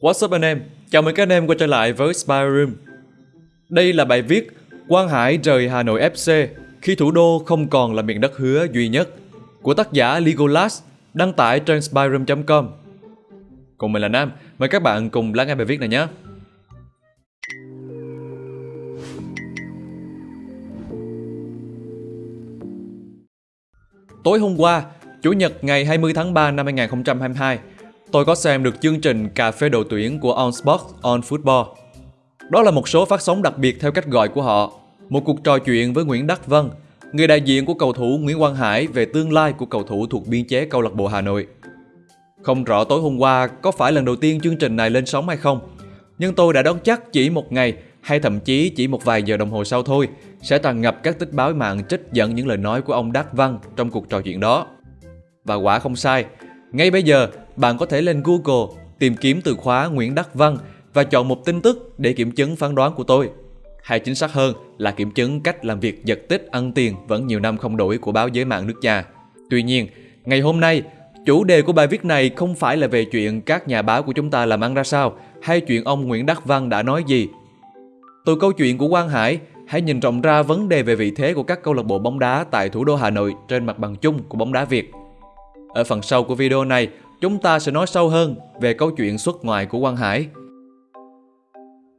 What's up anh em? Chào mừng các anh em quay trở lại với Spy Room. Đây là bài viết Quang Hải rời Hà Nội FC khi thủ đô không còn là miền đất hứa duy nhất của tác giả Legolas đăng tải trên spyroom.com. Cùng mình là Nam, mời các bạn cùng lắng nghe bài viết này nhé. Tối hôm qua, Chủ nhật ngày 20 tháng 3 năm 2022, tôi có xem được chương trình Cà phê đội tuyển của On Sports On Football. Đó là một số phát sóng đặc biệt theo cách gọi của họ. Một cuộc trò chuyện với Nguyễn Đắc Vân, người đại diện của cầu thủ Nguyễn Quang Hải về tương lai của cầu thủ thuộc biên chế câu lạc bộ Hà Nội. Không rõ tối hôm qua có phải lần đầu tiên chương trình này lên sóng hay không, nhưng tôi đã đoán chắc chỉ một ngày hay thậm chí chỉ một vài giờ đồng hồ sau thôi sẽ tràn ngập các tích báo mạng trích dẫn những lời nói của ông Đắc Văn trong cuộc trò chuyện đó. Và quả không sai, ngay bây giờ bạn có thể lên Google tìm kiếm từ khóa Nguyễn Đắc Văn và chọn một tin tức để kiểm chứng phán đoán của tôi. Hay chính xác hơn là kiểm chứng cách làm việc giật tích ăn tiền vẫn nhiều năm không đổi của báo giới mạng nước nhà. Tuy nhiên, ngày hôm nay, chủ đề của bài viết này không phải là về chuyện các nhà báo của chúng ta làm ăn ra sao hay chuyện ông Nguyễn Đắc Văn đã nói gì. Từ câu chuyện của Quang Hải, hãy nhìn rộng ra vấn đề về vị thế của các câu lạc bộ bóng đá tại thủ đô Hà Nội trên mặt bằng chung của bóng đá Việt. Ở phần sau của video này, chúng ta sẽ nói sâu hơn về câu chuyện xuất ngoại của Quang Hải.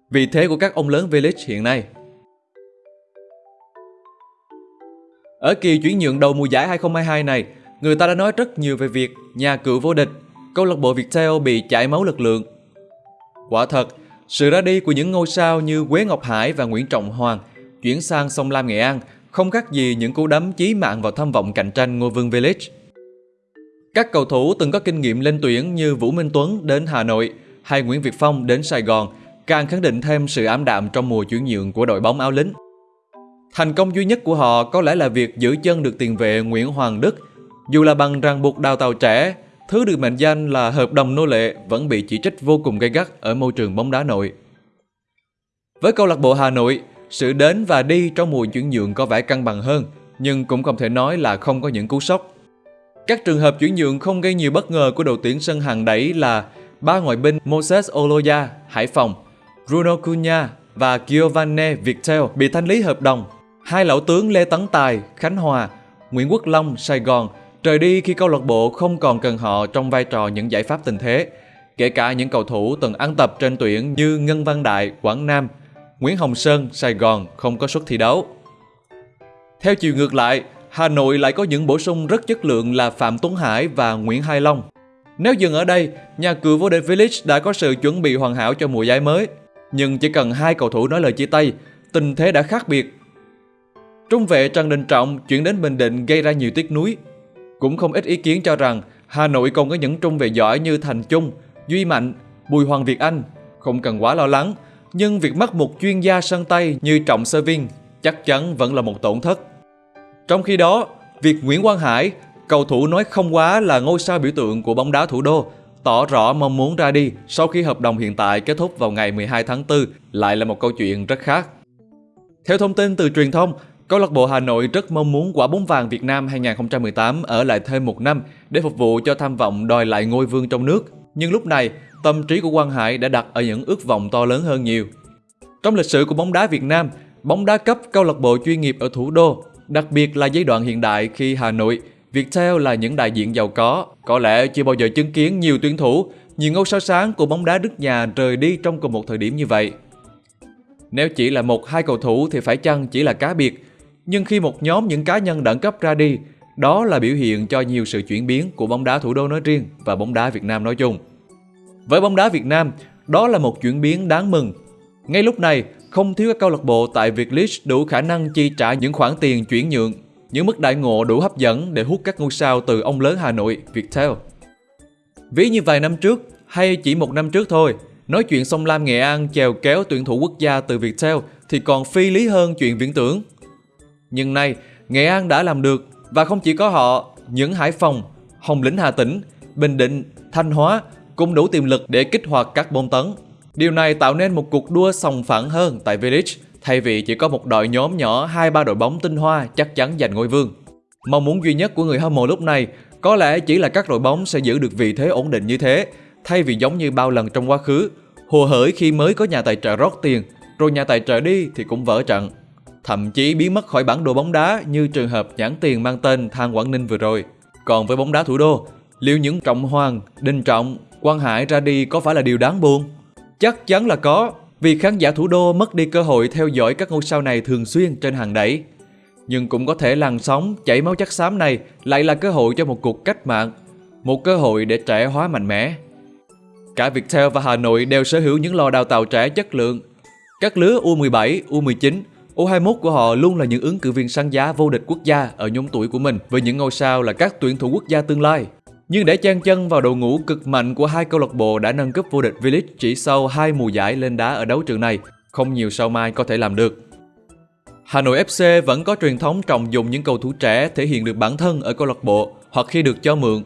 Vị thế của các ông lớn V-League hiện nay Ở kỳ chuyển nhượng đầu mùa giải 2022 này, người ta đã nói rất nhiều về việc nhà cựu vô địch, câu lạc bộ Viettel bị chảy máu lực lượng. Quả thật, sự ra đi của những ngôi sao như Quế Ngọc Hải và Nguyễn Trọng Hoàng chuyển sang sông Lam Nghệ An không khác gì những cú đấm chí mạng vào tham vọng cạnh tranh ngôi vương V-League. Các cầu thủ từng có kinh nghiệm lên tuyển như Vũ Minh Tuấn đến Hà Nội hay Nguyễn Việt Phong đến Sài Gòn càng khẳng định thêm sự ám đạm trong mùa chuyển nhượng của đội bóng áo lính. Thành công duy nhất của họ có lẽ là việc giữ chân được tiền vệ Nguyễn Hoàng Đức. Dù là bằng ràng buộc đào tạo trẻ, thứ được mệnh danh là hợp đồng nô lệ vẫn bị chỉ trích vô cùng gay gắt ở môi trường bóng đá nội. Với câu lạc bộ Hà Nội, sự đến và đi trong mùa chuyển nhượng có vẻ cân bằng hơn, nhưng cũng không thể nói là không có những cú sốc. Các trường hợp chuyển nhượng không gây nhiều bất ngờ của đội tuyển sân hàng đẩy là ba ngoại binh Moses Oloya, Hải Phòng, Bruno Cunha và Giovanni Vitel bị thanh lý hợp đồng. Hai lão tướng Lê Tấn Tài, Khánh Hòa, Nguyễn Quốc Long, Sài Gòn rời đi khi câu lạc bộ không còn cần họ trong vai trò những giải pháp tình thế. Kể cả những cầu thủ từng ăn tập trên tuyển như Ngân Văn Đại, Quảng Nam, Nguyễn Hồng Sơn, Sài Gòn không có suất thi đấu. Theo chiều ngược lại, Hà Nội lại có những bổ sung rất chất lượng là Phạm Tuấn Hải và Nguyễn Hai Long. Nếu dừng ở đây, nhà cửa vô địch Village đã có sự chuẩn bị hoàn hảo cho mùa giải mới. Nhưng chỉ cần hai cầu thủ nói lời chia tay, tình thế đã khác biệt. Trung vệ Trần Đình Trọng chuyển đến Bình Định gây ra nhiều tiếc nuối. Cũng không ít ý kiến cho rằng Hà Nội còn có những trung vệ giỏi như Thành Trung, Duy Mạnh, Bùi Hoàng Việt Anh. Không cần quá lo lắng, nhưng việc mất một chuyên gia sân tay như Trọng Sơ Viên chắc chắn vẫn là một tổn thất. Trong khi đó, việc Nguyễn Quang Hải, cầu thủ nói không quá là ngôi sao biểu tượng của bóng đá thủ đô, tỏ rõ mong muốn ra đi sau khi hợp đồng hiện tại kết thúc vào ngày 12 tháng 4 lại là một câu chuyện rất khác. Theo thông tin từ truyền thông, câu lạc bộ Hà Nội rất mong muốn quả bóng vàng Việt Nam 2018 ở lại thêm một năm để phục vụ cho tham vọng đòi lại ngôi vương trong nước. Nhưng lúc này, tâm trí của Quang Hải đã đặt ở những ước vọng to lớn hơn nhiều. Trong lịch sử của bóng đá Việt Nam, bóng đá cấp câu lạc bộ chuyên nghiệp ở thủ đô Đặc biệt là giai đoạn hiện đại khi Hà Nội, Viettel là những đại diện giàu có, có lẽ chưa bao giờ chứng kiến nhiều tuyển thủ, nhiều ngôi sao sáng của bóng đá nước nhà rời đi trong cùng một thời điểm như vậy. Nếu chỉ là một hai cầu thủ thì phải chăng chỉ là cá biệt, nhưng khi một nhóm những cá nhân đẳng cấp ra đi, đó là biểu hiện cho nhiều sự chuyển biến của bóng đá thủ đô nói riêng và bóng đá Việt Nam nói chung. Với bóng đá Việt Nam, đó là một chuyển biến đáng mừng. Ngay lúc này, không thiếu các câu lạc bộ tại Việt League đủ khả năng chi trả những khoản tiền chuyển nhượng, những mức đại ngộ đủ hấp dẫn để hút các ngôi sao từ ông lớn Hà Nội, Viettel. Ví như vài năm trước, hay chỉ một năm trước thôi, nói chuyện sông Lam Nghệ An chèo kéo tuyển thủ quốc gia từ Viettel thì còn phi lý hơn chuyện viễn tưởng. Nhưng nay, Nghệ An đã làm được và không chỉ có họ, những Hải Phòng, Hồng Lĩnh Hà Tĩnh, Bình Định, Thanh Hóa cũng đủ tiềm lực để kích hoạt các bom tấn. Điều này tạo nên một cuộc đua sòng phẳng hơn tại Village thay vì chỉ có một đội nhóm nhỏ hai ba đội bóng tinh hoa chắc chắn giành ngôi vương. Mong muốn duy nhất của người hâm mộ lúc này có lẽ chỉ là các đội bóng sẽ giữ được vị thế ổn định như thế thay vì giống như bao lần trong quá khứ, hồ hởi khi mới có nhà tài trợ rót tiền, rồi nhà tài trợ đi thì cũng vỡ trận. Thậm chí biến mất khỏi bản đồ bóng đá như trường hợp nhãn tiền mang tên Thang Quảng Ninh vừa rồi. Còn với bóng đá thủ đô, liệu những Trọng Hoàng, Đinh Trọng, Quang Hải ra đi có phải là điều đáng buồn? Chắc chắn là có, vì khán giả thủ đô mất đi cơ hội theo dõi các ngôi sao này thường xuyên trên hàng đẩy. Nhưng cũng có thể làn sóng chảy máu chất xám này lại là cơ hội cho một cuộc cách mạng, một cơ hội để trẻ hóa mạnh mẽ. Cả Viettel và Hà Nội đều sở hữu những lò đào tạo trẻ chất lượng. Các lứa U17, U19, U21 của họ luôn là những ứng cử viên sáng giá vô địch quốc gia ở nhóm tuổi của mình với những ngôi sao là các tuyển thủ quốc gia tương lai. Nhưng để chen chân vào đội ngũ cực mạnh của hai câu lạc bộ đã nâng cấp vô địch V-League chỉ sau hai mùa giải lên đá ở đấu trường này, không nhiều sao mai có thể làm được. Hà Nội FC vẫn có truyền thống trọng dụng những cầu thủ trẻ thể hiện được bản thân ở câu lạc bộ hoặc khi được cho mượn,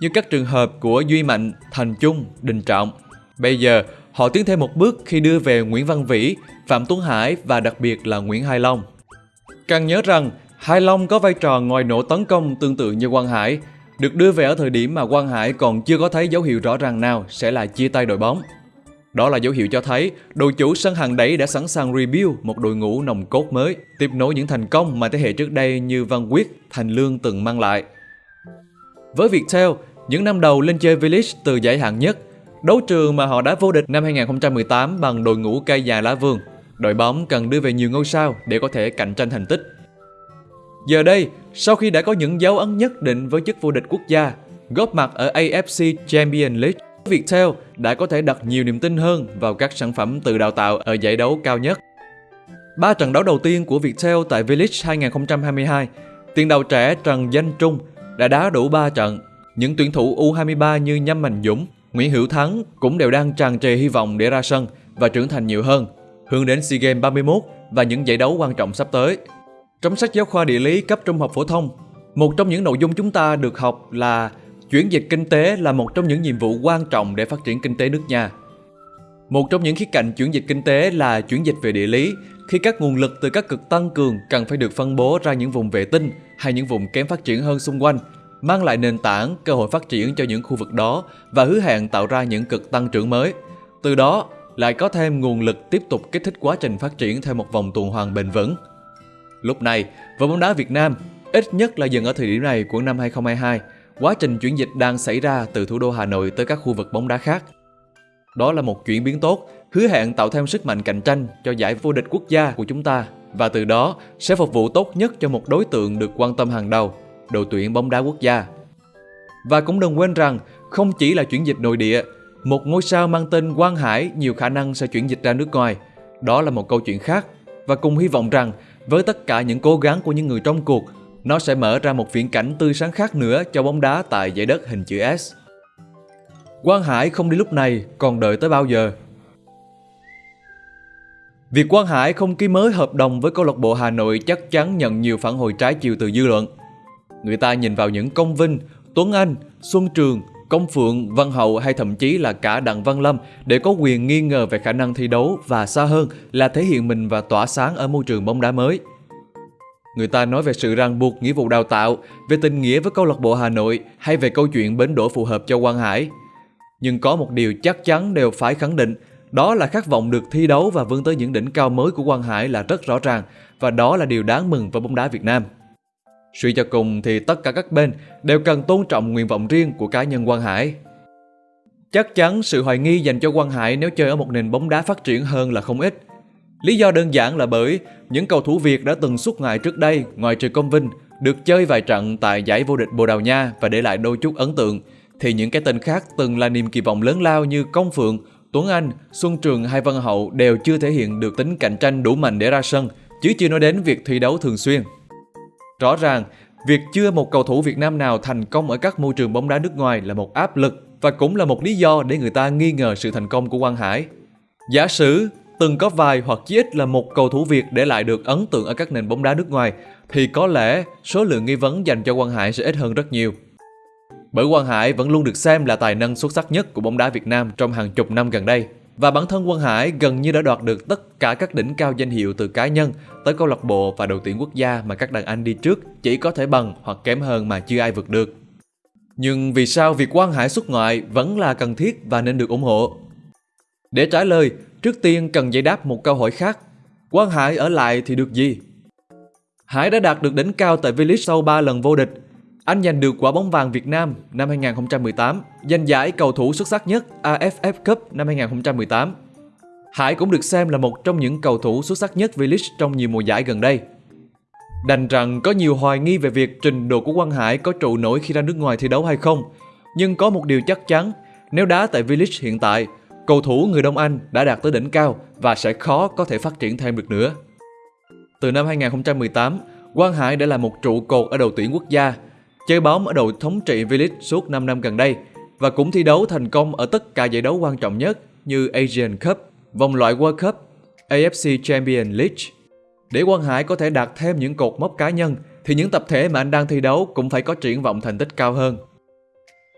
như các trường hợp của Duy Mạnh, Thành Trung, Đình Trọng. Bây giờ, họ tiến thêm một bước khi đưa về Nguyễn Văn Vĩ, Phạm Tuấn Hải và đặc biệt là Nguyễn Hai Long. Cần nhớ rằng, Hai Long có vai trò ngòi nổ tấn công tương tự như Quang Hải, được đưa về ở thời điểm mà Quang Hải còn chưa có thấy dấu hiệu rõ ràng nào sẽ là chia tay đội bóng. Đó là dấu hiệu cho thấy đội chủ sân hàng đẩy đã sẵn sàng rebuild một đội ngũ nồng cốt mới, tiếp nối những thành công mà thế hệ trước đây như Văn Quyết, Thành Lương từng mang lại. Với Viettel, những năm đầu lên chơi V-League từ giải hạng nhất, đấu trường mà họ đã vô địch năm 2018 bằng đội ngũ cây già lá vườn, đội bóng cần đưa về nhiều ngôi sao để có thể cạnh tranh thành tích. Giờ đây, sau khi đã có những dấu ấn nhất định với chức vô địch quốc gia, góp mặt ở AFC Champions League, Viettel đã có thể đặt nhiều niềm tin hơn vào các sản phẩm từ đào tạo ở giải đấu cao nhất. Ba trận đấu đầu tiên của Viettel tại V-League 2022, tiền đạo trẻ Trần Danh Trung đã đá đủ 3 trận. Những tuyển thủ U23 như Nhâm Mạnh Dũng, Nguyễn Hữu Thắng cũng đều đang tràn trề hy vọng để ra sân và trưởng thành nhiều hơn, hướng đến SEA Games 31 và những giải đấu quan trọng sắp tới. Trong sách giáo khoa địa lý cấp trung học phổ thông, một trong những nội dung chúng ta được học là chuyển dịch kinh tế là một trong những nhiệm vụ quan trọng để phát triển kinh tế nước nhà. Một trong những khía cạnh chuyển dịch kinh tế là chuyển dịch về địa lý, khi các nguồn lực từ các cực tăng cường cần phải được phân bố ra những vùng vệ tinh hay những vùng kém phát triển hơn xung quanh, mang lại nền tảng, cơ hội phát triển cho những khu vực đó và hứa hẹn tạo ra những cực tăng trưởng mới. Từ đó, lại có thêm nguồn lực tiếp tục kích thích quá trình phát triển theo một vòng tuần hoàn bền vững. Lúc này, với bóng đá Việt Nam, ít nhất là dừng ở thời điểm này của năm 2022, quá trình chuyển dịch đang xảy ra từ thủ đô Hà Nội tới các khu vực bóng đá khác. Đó là một chuyển biến tốt, hứa hẹn tạo thêm sức mạnh cạnh tranh cho giải vô địch quốc gia của chúng ta và từ đó sẽ phục vụ tốt nhất cho một đối tượng được quan tâm hàng đầu, đội tuyển bóng đá quốc gia. Và cũng đừng quên rằng, không chỉ là chuyển dịch nội địa, một ngôi sao mang tên Quang Hải nhiều khả năng sẽ chuyển dịch ra nước ngoài. Đó là một câu chuyện khác và cùng hy vọng rằng với tất cả những cố gắng của những người trong cuộc, nó sẽ mở ra một viễn cảnh tươi sáng khác nữa cho bóng đá tại giải đất hình chữ S. Quang Hải không đi lúc này, còn đợi tới bao giờ? Việc Quang Hải không ký mới hợp đồng với câu lạc bộ Hà Nội chắc chắn nhận nhiều phản hồi trái chiều từ dư luận. Người ta nhìn vào những công vinh, Tuấn Anh, Xuân Trường, Công Phượng, Văn Hậu hay thậm chí là cả Đặng Văn Lâm để có quyền nghi ngờ về khả năng thi đấu và xa hơn là thể hiện mình và tỏa sáng ở môi trường bóng đá mới. Người ta nói về sự ràng buộc nghĩa vụ đào tạo, về tình nghĩa với câu lạc bộ Hà Nội hay về câu chuyện bến đỗ phù hợp cho Quang Hải. Nhưng có một điều chắc chắn đều phải khẳng định, đó là khát vọng được thi đấu và vươn tới những đỉnh cao mới của Quang Hải là rất rõ ràng và đó là điều đáng mừng với bóng đá Việt Nam. Suy cho cùng thì tất cả các bên đều cần tôn trọng nguyện vọng riêng của cá nhân Quang Hải. Chắc chắn sự hoài nghi dành cho Quang Hải nếu chơi ở một nền bóng đá phát triển hơn là không ít. Lý do đơn giản là bởi những cầu thủ Việt đã từng xuất ngoại trước đây, ngoài trừ Công Vinh, được chơi vài trận tại giải vô địch Bồ Đào Nha và để lại đôi chút ấn tượng, thì những cái tên khác từng là niềm kỳ vọng lớn lao như Công Phượng, Tuấn Anh, Xuân Trường hay Văn Hậu đều chưa thể hiện được tính cạnh tranh đủ mạnh để ra sân, chứ chưa nói đến việc thi đấu thường xuyên. Rõ ràng, việc chưa một cầu thủ Việt Nam nào thành công ở các môi trường bóng đá nước ngoài là một áp lực và cũng là một lý do để người ta nghi ngờ sự thành công của Quang Hải. Giả sử từng có vài hoặc chí ít là một cầu thủ Việt để lại được ấn tượng ở các nền bóng đá nước ngoài thì có lẽ số lượng nghi vấn dành cho Quang Hải sẽ ít hơn rất nhiều. Bởi Quang Hải vẫn luôn được xem là tài năng xuất sắc nhất của bóng đá Việt Nam trong hàng chục năm gần đây. Và bản thân Quang Hải gần như đã đoạt được tất cả các đỉnh cao danh hiệu từ cá nhân tới câu lạc bộ và đội tuyển quốc gia mà các đàn anh đi trước chỉ có thể bằng hoặc kém hơn mà chưa ai vượt được. Nhưng vì sao việc Quang Hải xuất ngoại vẫn là cần thiết và nên được ủng hộ? Để trả lời, trước tiên cần giải đáp một câu hỏi khác. Quang Hải ở lại thì được gì? Hải đã đạt được đỉnh cao tại V-League sau 3 lần vô địch. Anh giành được quả bóng vàng Việt Nam năm 2018, giành giải cầu thủ xuất sắc nhất AFF Cup năm 2018. Hải cũng được xem là một trong những cầu thủ xuất sắc nhất V-League trong nhiều mùa giải gần đây. Đành rằng có nhiều hoài nghi về việc trình độ của Quang Hải có trụ nổi khi ra nước ngoài thi đấu hay không. Nhưng có một điều chắc chắn, nếu đá tại V-League hiện tại, cầu thủ người Đông Anh đã đạt tới đỉnh cao và sẽ khó có thể phát triển thêm được nữa. Từ năm 2018, Quang Hải đã là một trụ cột ở đội tuyển quốc gia, chơi bóng ở đội thống trị V-League suốt 5 năm gần đây và cũng thi đấu thành công ở tất cả giải đấu quan trọng nhất như Asian Cup, vòng loại World Cup, AFC Champions League. Để Quang Hải có thể đạt thêm những cột mốc cá nhân thì những tập thể mà anh đang thi đấu cũng phải có triển vọng thành tích cao hơn.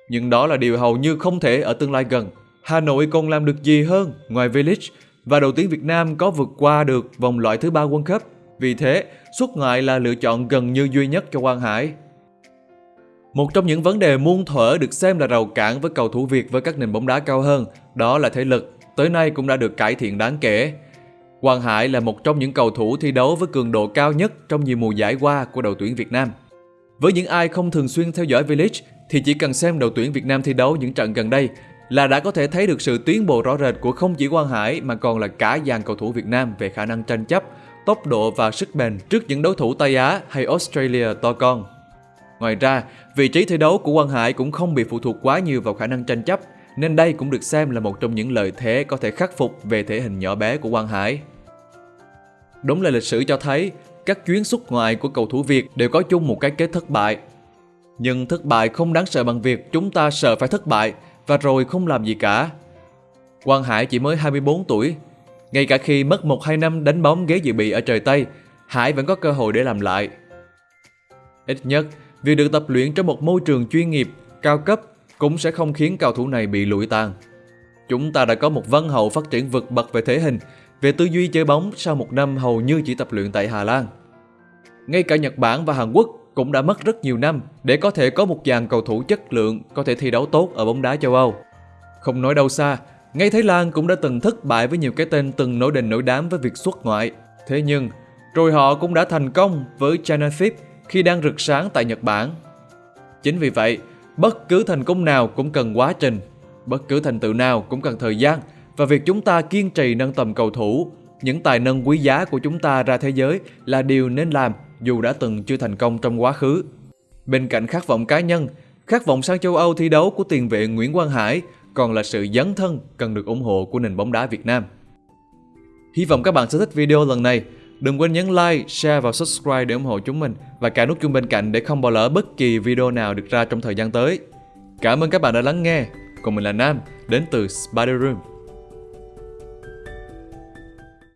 Nhưng đó là điều hầu như không thể ở tương lai gần. Hà Nội còn làm được gì hơn ngoài V-League và đội tuyển Việt Nam có vượt qua được vòng loại thứ ba World Cup. Vì thế, xuất ngoại là lựa chọn gần như duy nhất cho Quang Hải. Một trong những vấn đề muôn thuở được xem là rào cản với cầu thủ Việt với các nền bóng đá cao hơn, đó là thể lực, tới nay cũng đã được cải thiện đáng kể. Quang Hải là một trong những cầu thủ thi đấu với cường độ cao nhất trong nhiều mùa giải qua của đội tuyển Việt Nam. Với những ai không thường xuyên theo dõi V-League thì chỉ cần xem đội tuyển Việt Nam thi đấu những trận gần đây là đã có thể thấy được sự tiến bộ rõ rệt của không chỉ Quang Hải mà còn là cả dàn cầu thủ Việt Nam về khả năng tranh chấp, tốc độ và sức bền trước những đối thủ Tây Á hay Australia to con. Ngoài ra, vị trí thi đấu của Quang Hải cũng không bị phụ thuộc quá nhiều vào khả năng tranh chấp, nên đây cũng được xem là một trong những lợi thế có thể khắc phục về thể hình nhỏ bé của Quang Hải. Đúng là lịch sử cho thấy, các chuyến xuất ngoại của cầu thủ Việt đều có chung một cái kết thất bại. Nhưng thất bại không đáng sợ bằng việc chúng ta sợ phải thất bại và rồi không làm gì cả. Quang Hải chỉ mới 24 tuổi. Ngay cả khi mất 1-2 năm đánh bóng ghế dự bị ở trời Tây, Hải vẫn có cơ hội để làm lại. Ít nhất, việc được tập luyện trong một môi trường chuyên nghiệp, cao cấp cũng sẽ không khiến cầu thủ này bị lụi tàn. Chúng ta đã có một văn hậu phát triển vượt bậc về thể hình, về tư duy chơi bóng sau một năm hầu như chỉ tập luyện tại Hà Lan. Ngay cả Nhật Bản và Hàn Quốc cũng đã mất rất nhiều năm để có thể có một dàn cầu thủ chất lượng có thể thi đấu tốt ở bóng đá châu Âu. Không nói đâu xa, ngay Thái Lan cũng đã từng thất bại với nhiều cái tên từng nổi đình nổi đám với việc xuất ngoại. Thế nhưng, rồi họ cũng đã thành công với Chanathip khi đang rực sáng tại Nhật Bản. Chính vì vậy, bất cứ thành công nào cũng cần quá trình, bất cứ thành tựu nào cũng cần thời gian và việc chúng ta kiên trì nâng tầm cầu thủ, những tài năng quý giá của chúng ta ra thế giới là điều nên làm dù đã từng chưa thành công trong quá khứ. Bên cạnh khát vọng cá nhân, khát vọng sang châu Âu thi đấu của tiền vệ Nguyễn Quang Hải còn là sự dấn thân cần được ủng hộ của nền bóng đá Việt Nam. Hy vọng các bạn sẽ thích video lần này. Đừng quên nhấn like, share và subscribe để ủng hộ chúng mình và cả nút chuông bên cạnh để không bỏ lỡ bất kỳ video nào được ra trong thời gian tới. Cảm ơn các bạn đã lắng nghe. Còn mình là Nam, đến từ Spider Room.